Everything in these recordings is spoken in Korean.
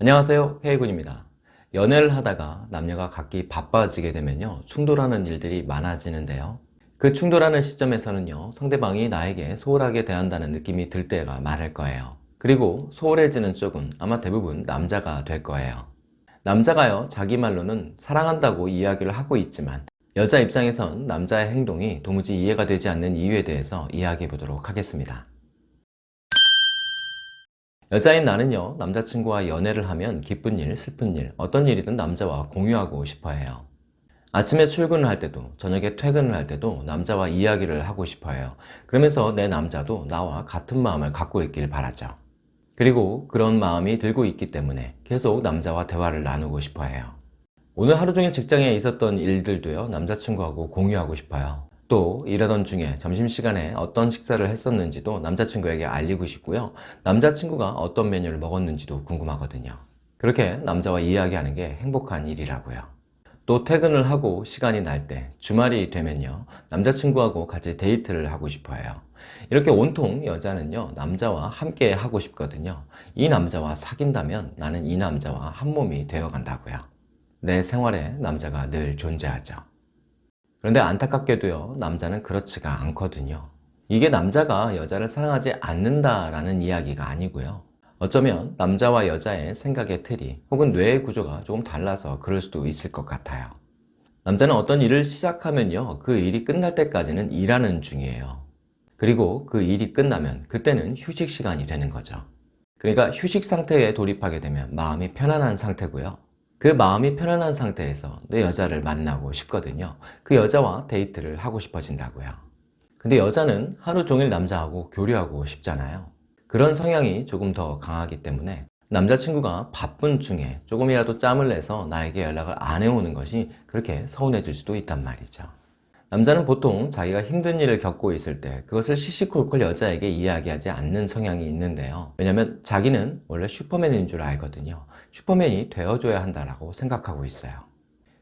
안녕하세요. K군입니다. 연애를 하다가 남녀가 각기 바빠지게 되면요 충돌하는 일들이 많아지는데요. 그 충돌하는 시점에서는요 상대방이 나에게 소홀하게 대한다는 느낌이 들 때가 많을 거예요. 그리고 소홀해지는 쪽은 아마 대부분 남자가 될 거예요. 남자가요 자기 말로는 사랑한다고 이야기를 하고 있지만 여자 입장에선 남자의 행동이 도무지 이해가 되지 않는 이유에 대해서 이야기해 보도록 하겠습니다 여자인 나는요 남자친구와 연애를 하면 기쁜 일, 슬픈 일, 어떤 일이든 남자와 공유하고 싶어 해요. 아침에 출근을 할 때도 저녁에 퇴근을 할 때도 남자와 이야기를 하고 싶어 해요. 그러면서 내 남자도 나와 같은 마음을 갖고 있길 바라죠. 그리고 그런 마음이 들고 있기 때문에 계속 남자와 대화를 나누고 싶어 해요. 오늘 하루 종일 직장에 있었던 일들도요 남자친구하고 공유하고 싶어요 또 일하던 중에 점심시간에 어떤 식사를 했었는지도 남자친구에게 알리고 싶고요. 남자친구가 어떤 메뉴를 먹었는지도 궁금하거든요. 그렇게 남자와 이야기하는 게 행복한 일이라고요. 또 퇴근을 하고 시간이 날 때 주말이 되면요. 남자친구하고 같이 데이트를 하고 싶어요. 이렇게 온통 여자는요 남자와 함께 하고 싶거든요. 이 남자와 사귄다면 나는 이 남자와 한 몸이 되어 간다고요. 내 생활에 남자가 늘 존재하죠 그런데 안타깝게도요 남자는 그렇지가 않거든요. 이게 남자가 여자를 사랑하지 않는다라는 이야기가 아니고요. 어쩌면 남자와 여자의 생각의 틀이 혹은 뇌의 구조가 조금 달라서 그럴 수도 있을 것 같아요. 남자는 어떤 일을 시작하면요 그 일이 끝날 때까지는 일하는 중이에요. 그리고 그 일이 끝나면 그때는 휴식 시간이 되는 거죠. 그러니까 휴식 상태에 돌입하게 되면 마음이 편안한 상태고요 그 마음이 편안한 상태에서 내 여자를 만나고 싶거든요. 그 여자와 데이트를 하고 싶어진다고요. 근데 여자는 하루 종일 남자하고 교류하고 싶잖아요. 그런 성향이 조금 더 강하기 때문에 남자친구가 바쁜 중에 조금이라도 짬을 내서 나에게 연락을 안 해오는 것이 그렇게 서운해질 수도 있단 말이죠. 남자는 보통 자기가 힘든 일을 겪고 있을 때 그것을 시시콜콜 여자에게 이야기하지 않는 성향이 있는데요. 왜냐면 자기는 원래 슈퍼맨인 줄 알거든요 슈퍼맨이 되어줘야 한다고 생각하고 있어요.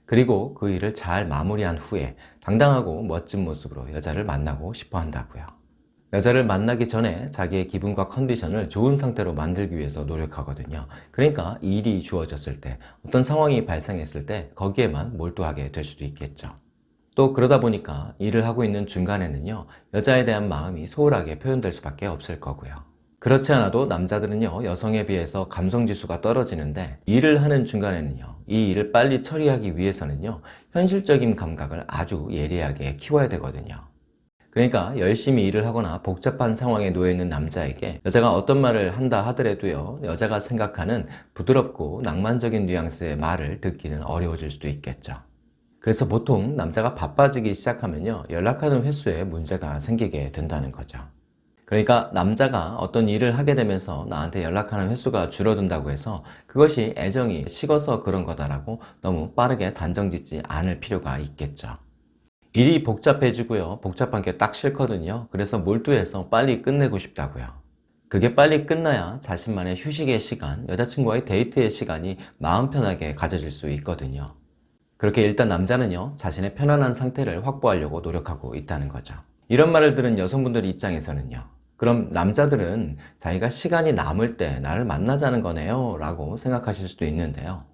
그리고 그 일을 잘 마무리한 후에 당당하고 멋진 모습으로 여자를 만나고 싶어 한다고요. 여자를 만나기 전에 자기의 기분과 컨디션을 좋은 상태로 만들기 위해서 노력하거든요. 그러니까 일이 주어졌을 때 어떤 상황이 발생했을 때 거기에만 몰두하게 될 수도 있겠죠. 또 그러다 보니까 일을 하고 있는 중간에는요 여자에 대한 마음이 소홀하게 표현될 수밖에 없을 거고요 그렇지 않아도 남자들은요 여성에 비해서 감성지수가 떨어지는데 일을 하는 중간에는요 이 일을 빨리 처리하기 위해서는요 현실적인 감각을 아주 예리하게 키워야 되거든요. 그러니까 열심히 일을 하거나 복잡한 상황에 놓여 있는 남자에게 여자가 어떤 말을 한다 하더라도요 여자가 생각하는 부드럽고 낭만적인 뉘앙스의 말을 듣기는 어려워질 수도 있겠죠. 그래서 보통 남자가 바빠지기 시작하면요 연락하는 횟수에 문제가 생기게 된다는 거죠 그러니까 남자가 어떤 일을 하게 되면서 나한테 연락하는 횟수가 줄어든다고 해서 그것이 애정이 식어서 그런 거다라고 너무 빠르게 단정 짓지 않을 필요가 있겠죠. 일이 복잡해지고요. 복잡한 게 딱 싫거든요. 그래서 몰두해서 빨리 끝내고 싶다고요. 그게 빨리 끝나야 자신만의 휴식의 시간, 여자친구와의 데이트의 시간이 마음 편하게 가져질 수 있거든요. 그렇게 일단 남자는요 자신의 편안한 상태를 확보하려고 노력하고 있다는 거죠. 이런 말을 들은 여성분들 입장에서는요 그럼 남자들은 자기가 시간이 남을 때 나를 만나자는 거네요 라고 생각하실 수도 있는데요.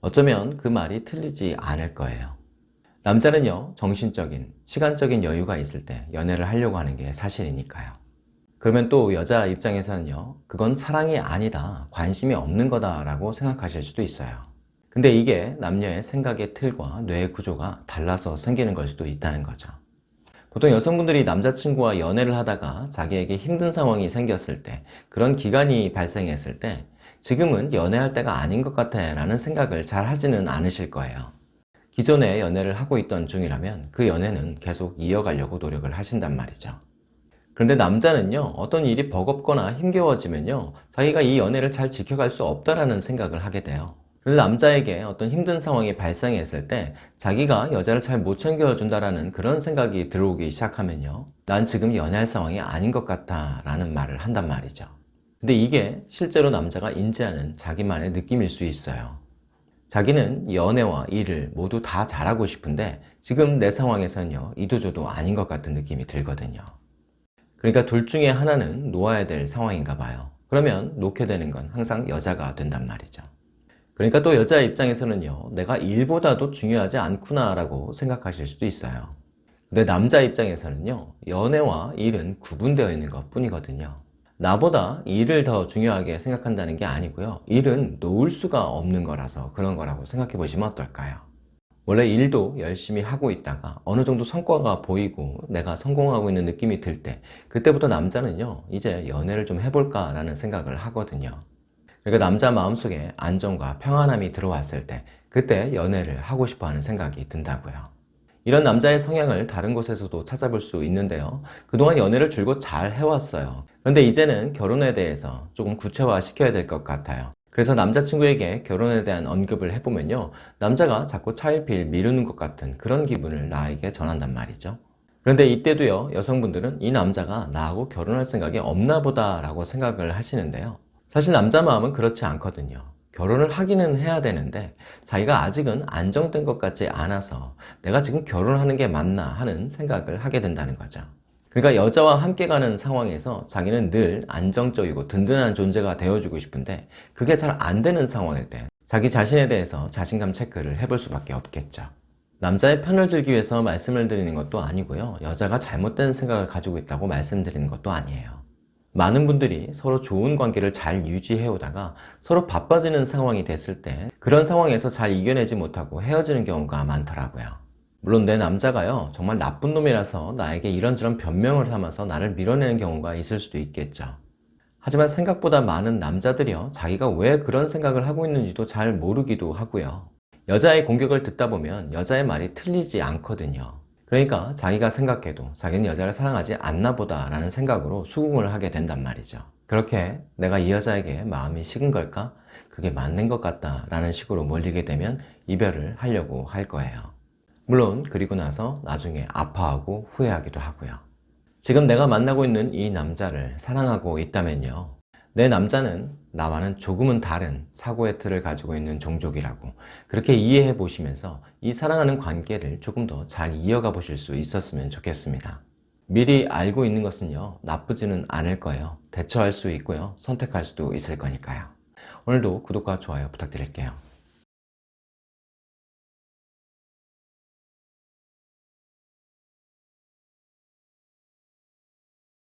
어쩌면 그 말이 틀리지 않을 거예요. 남자는요 정신적인 시간적인 여유가 있을 때 연애를 하려고 하는 게 사실이니까요. 그러면 또 여자 입장에서는요 그건 사랑이 아니다 관심이 없는 거다 라고 생각하실 수도 있어요. 근데 이게 남녀의 생각의 틀과 뇌의 구조가 달라서 생기는 걸 수도 있다는 거죠 보통 여성분들이 남자친구와 연애를 하다가 자기에게 힘든 상황이 생겼을 때 그런 기간이 발생했을 때 지금은 연애할 때가 아닌 것 같아 라는 생각을 잘 하지는 않으실 거예요. 기존에 연애를 하고 있던 중이라면 그 연애는 계속 이어가려고 노력을 하신단 말이죠. 그런데 남자는요 어떤 일이 버겁거나 힘겨워지면요 자기가 이 연애를 잘 지켜갈 수 없다라는 생각을 하게 돼요 남자에게 어떤 힘든 상황이 발생했을 때 자기가 여자를 잘 못 챙겨준다라는 그런 생각이 들어오기 시작하면요. 난 지금 연애할 상황이 아닌 것 같아 라는 말을 한단 말이죠. 근데 이게 실제로 남자가 인지하는 자기만의 느낌일 수 있어요. 자기는 연애와 일을 모두 다 잘하고 싶은데 지금 내 상황에서는요 이도저도 아닌 것 같은 느낌이 들거든요. 그러니까 둘 중에 하나는 놓아야 될 상황인가 봐요. 그러면 놓게 되는 건 항상 여자가 된단 말이죠 그러니까 또 여자 입장에서는요, 내가 일보다도 중요하지 않구나 라고 생각하실 수도 있어요. 근데 남자 입장에서는요, 연애와 일은 구분되어 있는 것 뿐이거든요. 나보다 일을 더 중요하게 생각한다는 게 아니고요. 일은 놓을 수가 없는 거라서 그런 거라고 생각해 보시면 어떨까요? 원래 일도 열심히 하고 있다가 어느 정도 성과가 보이고 내가 성공하고 있는 느낌이 들 때 그때부터 남자는요 이제 연애를 좀 해볼까 라는 생각을 하거든요 그러니까 남자 마음속에 안정과 평안함이 들어왔을 때 그때 연애를 하고 싶어 하는 생각이 든다고요. 이런 남자의 성향을 다른 곳에서도 찾아볼 수 있는데요. 그동안 연애를 줄곧 잘 해왔어요. 그런데 이제는 결혼에 대해서 조금 구체화 시켜야 될 것 같아요. 그래서 남자친구에게 결혼에 대한 언급을 해보면요. 남자가 자꾸 차일피일 미루는 것 같은 그런 기분을 나에게 전한단 말이죠. 그런데 이때도요. 여성분들은 이 남자가 나하고 결혼할 생각이 없나 보다 라고 생각을 하시는데요 사실 남자 마음은 그렇지 않거든요. 결혼을 하기는 해야 되는데 자기가 아직은 안정된 것 같지 않아서 내가 지금 결혼하는 게 맞나 하는 생각을 하게 된다는 거죠. 그러니까 여자와 함께 가는 상황에서 자기는 늘 안정적이고 든든한 존재가 되어주고 싶은데 그게 잘 안 되는 상황일 때 자기 자신에 대해서 자신감 체크를 해볼 수밖에 없겠죠. 남자의 편을 들기 위해서 말씀을 드리는 것도 아니고요. 여자가 잘못된 생각을 가지고 있다고 말씀드리는 것도 아니에요 많은 분들이 서로 좋은 관계를 잘 유지해 오다가 서로 바빠지는 상황이 됐을 때 그런 상황에서 잘 이겨내지 못하고 헤어지는 경우가 많더라고요. 물론 내 남자가요 정말 나쁜 놈이라서 나에게 이런저런 변명을 삼아서 나를 밀어내는 경우가 있을 수도 있겠죠. 하지만 생각보다 많은 남자들이요 자기가 왜 그런 생각을 하고 있는지도 잘 모르기도 하고요. 여자의 공격을 듣다 보면 여자의 말이 틀리지 않거든요 그러니까 자기가 생각해도 자기는 여자를 사랑하지 않나 보다 라는 생각으로 수긍을 하게 된단 말이죠. 그렇게 내가 이 여자에게 마음이 식은 걸까? 그게 맞는 것 같다 라는 식으로 몰리게 되면 이별을 하려고 할 거예요. 물론 그리고 나서 나중에 아파하고 후회하기도 하고요. 지금 내가 만나고 있는 이 남자를 사랑하고 있다면요 내 남자는 나와는 조금은 다른 사고의 틀을 가지고 있는 종족이라고 그렇게 이해해 보시면서 이 사랑하는 관계를 조금 더 잘 이어가 보실 수 있었으면 좋겠습니다. 미리 알고 있는 것은요 나쁘지는 않을 거예요. 대처할 수 있고요 선택할 수도 있을 거니까요. 오늘도 구독과 좋아요 부탁드릴게요